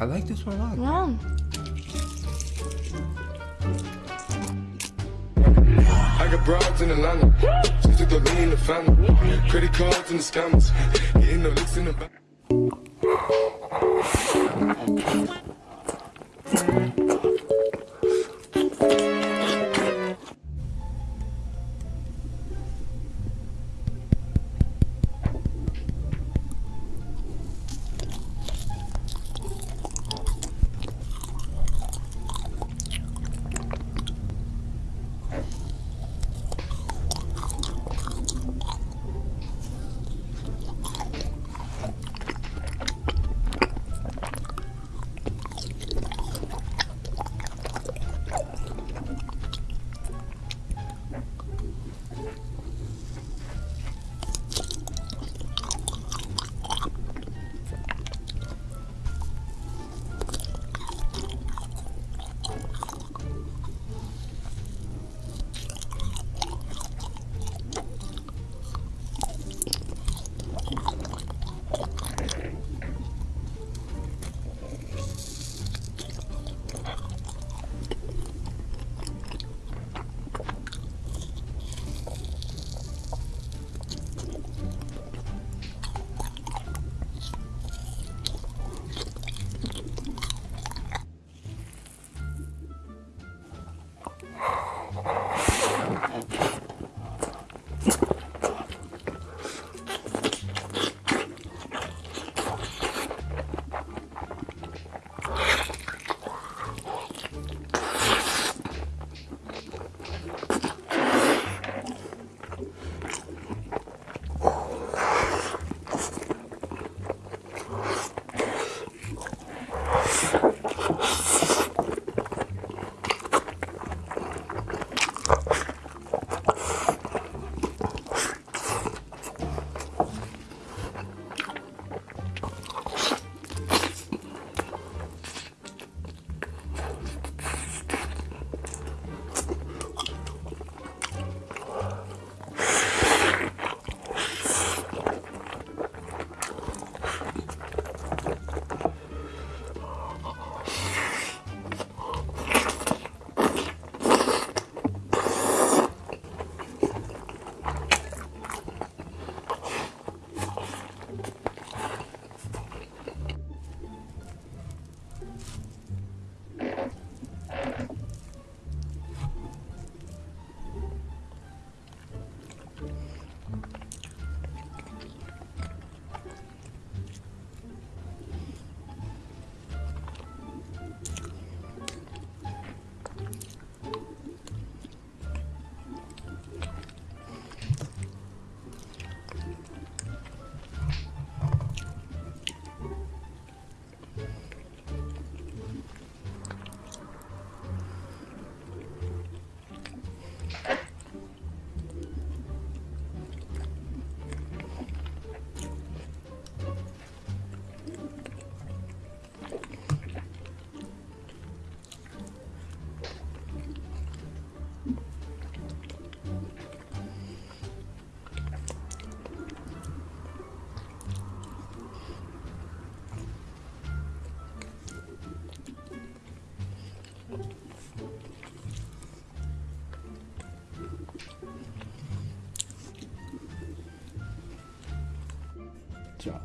I like this one a lot. Yeah. I got broads in Atlanta. Just to throw me in the family. Credit cards and the scammers. Getting no licks in the back. Ciao.